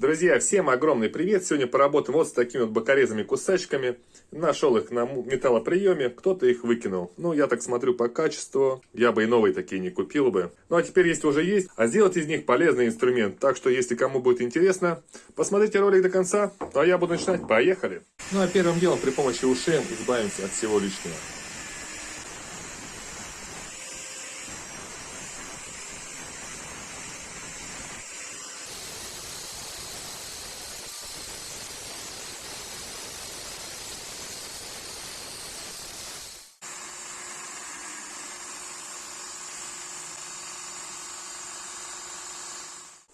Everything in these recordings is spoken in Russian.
Друзья, всем огромный привет! Сегодня поработаем вот с такими вот бокорезами кусачками. Нашел их на металлоприеме, кто-то их выкинул. Ну, я так смотрю по качеству, я бы и новые такие не купил бы. Ну, а теперь, если уже есть, а сделать из них полезный инструмент. Так что, если кому будет интересно, посмотрите ролик до конца. А я буду начинать. Поехали! Ну, а первым делом при помощи ушей избавимся от всего лишнего.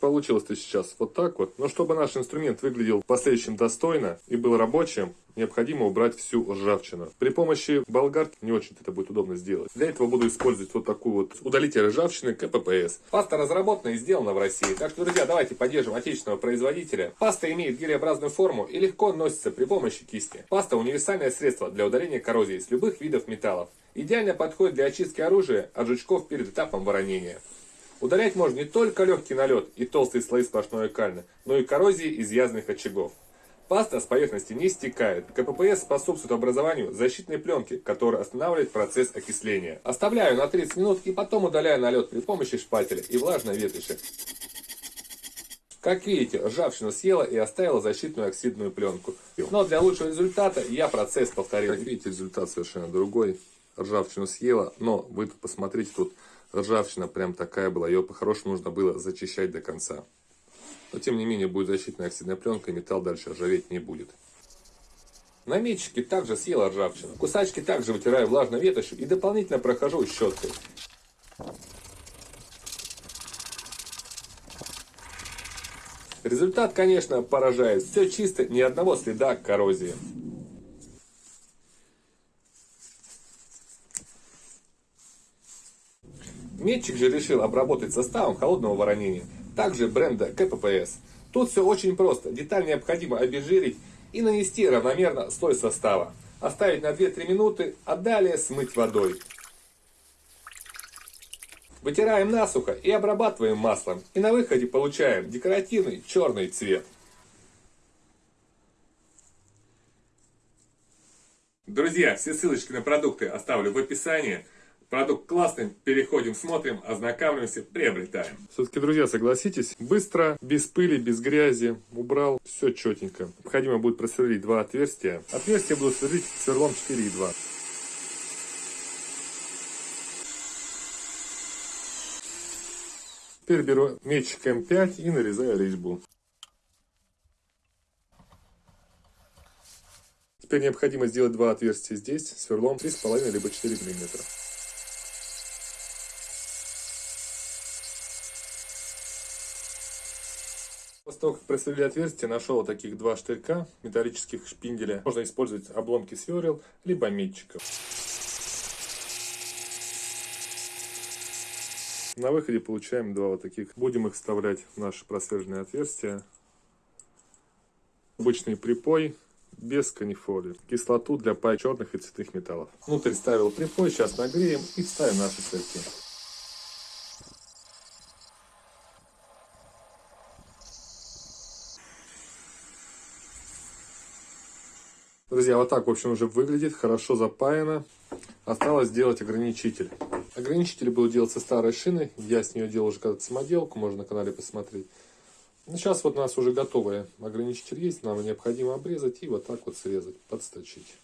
Получилось-то сейчас вот так вот. Но чтобы наш инструмент выглядел в последующем достойно и был рабочим, необходимо убрать всю ржавчину. При помощи болгарки не очень это будет удобно сделать. Для этого буду использовать вот такую вот удалитель ржавчины КППС. Паста разработана и сделана в России. Так что, друзья, давайте поддержим отечественного производителя. Паста имеет гелеобразную форму и легко носится при помощи кисти. Паста универсальное средство для удаления коррозии с любых видов металлов. Идеально подходит для очистки оружия от жучков перед этапом воронения. Удалять можно не только легкий налет и толстые слои сплошной кальны, но и коррозии изъязанных очагов. Паста с поверхности не стекает. КППС способствует образованию защитной пленки, которая останавливает процесс окисления. Оставляю на 30 минут и потом удаляю налет при помощи шпателя и влажной ветоши. Как видите, ржавчина съела и оставила защитную оксидную пленку. Но для лучшего результата я процесс повторил. Как видите, результат совершенно другой. Ржавчину съела, но вы посмотрите, тут ржавчина прям такая была, ее по-хорошему нужно было зачищать до конца. Но тем не менее будет защитная оксидная пленка и металл дальше ржаветь не будет. На метчике также съела ржавчину. Кусачки также вытираю влажной ветошью и дополнительно прохожу щеткой. Результат, конечно, поражает. Все чисто, ни одного следа коррозии. Метчик же решил обработать составом холодного воронения, также бренда КППС. Тут все очень просто. Деталь необходимо обезжирить и нанести равномерно слой состава. Оставить на 2-3 минуты, а далее смыть водой. Вытираем насухо и обрабатываем маслом. И на выходе получаем декоративный черный цвет. Друзья, все ссылочки на продукты оставлю в описании. Продукт классный, переходим, смотрим, ознакомливаемся, приобретаем. Все-таки, друзья, согласитесь, быстро, без пыли, без грязи, убрал, все четенько. Необходимо будет просверлить два отверстия. Отверстия буду сверлить сверлом 4,2. Теперь беру мечик М5 и нарезаю резьбу. Теперь необходимо сделать два отверстия здесь, сверлом 3,5 либо 4 мм. Того, как просверлили отверстие, нашел таких два штырька металлических шпинделя. Можно использовать обломки сверл, либо метчиков. На выходе получаем два вот таких. Будем их вставлять в наши просверленные отверстия. Обычный припой без канифоли. Кислоту для пай черных и цветных металлов. Внутрь ставил припой, сейчас нагреем и вставим наши сырки. Друзья, вот так, в общем, уже выглядит, хорошо запаяно. Осталось сделать ограничитель. Ограничитель буду делать со старой шины. Я с нее делал уже когда-то самоделку, можно на канале посмотреть. Ну, сейчас вот у нас уже готовый ограничитель есть. Нам необходимо обрезать и вот так вот срезать, подсточить.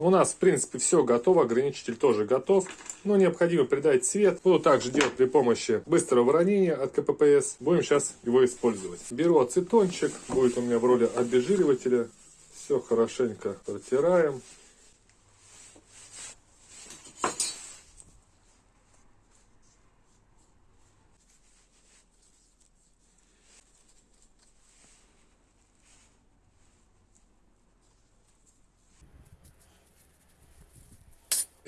У нас, в принципе, все готово, ограничитель тоже готов, но необходимо придать цвет. Буду также делать при помощи быстрого воронения от КППС. Будем сейчас его использовать. Беру ацетончик, будет у меня в роли обезжиривателя. Все хорошенько протираем.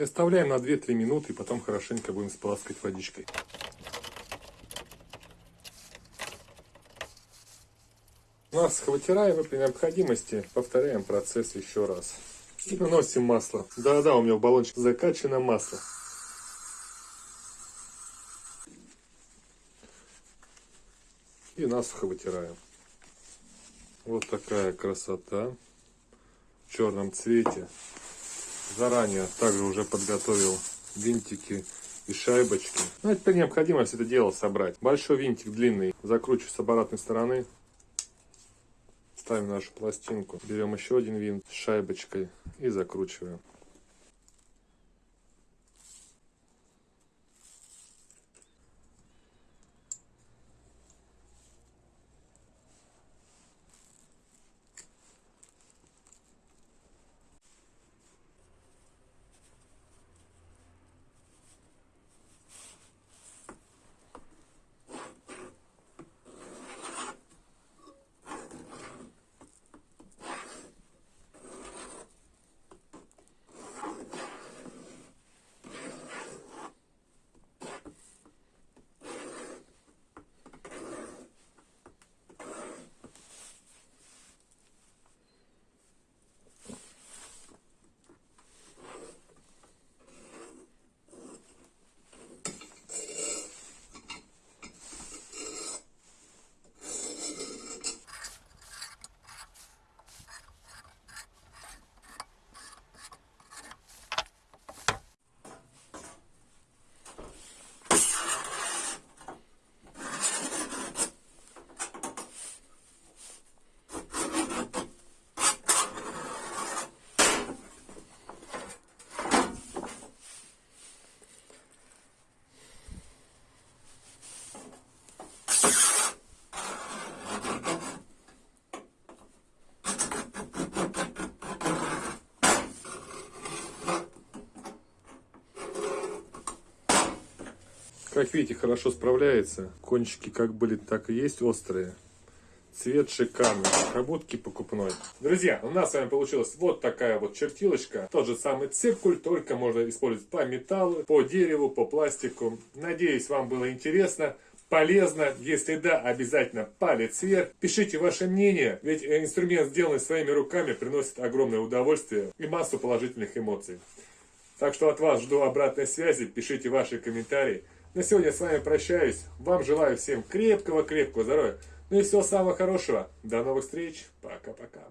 И оставляем на 2-3 минуты, и потом хорошенько будем споласкать водичкой. Масло вытираем и при необходимости повторяем процесс еще раз. И наносим масло. Да-да, у меня в баллончик закачано масло. И насухо вытираем. Вот такая красота. В черном цвете. Заранее также уже подготовил винтики и шайбочки. Ну, теперь необходимо все это дело собрать. Большой винтик длинный закручиваю с обратной стороны. Ставим нашу пластинку. Берем еще один винт с шайбочкой и закручиваем. Как видите, хорошо справляется. Кончики как были, так и есть острые. Цвет шикарный, будто покупной. Друзья, у нас с вами получилась вот такая вот чертилочка. Тот же самый циркуль, только можно использовать по металлу, по дереву, по пластику. Надеюсь, вам было интересно полезно. Если да, обязательно палец вверх. Пишите ваше мнение, ведь инструмент, сделанный своими руками, приносит огромное удовольствие и массу положительных эмоций. Так что от вас жду обратной связи, пишите ваши комментарии. На сегодня с вами прощаюсь. Вам желаю всем крепкого-крепкого здоровья. Ну и всего самого хорошего. До новых встреч. Пока-пока.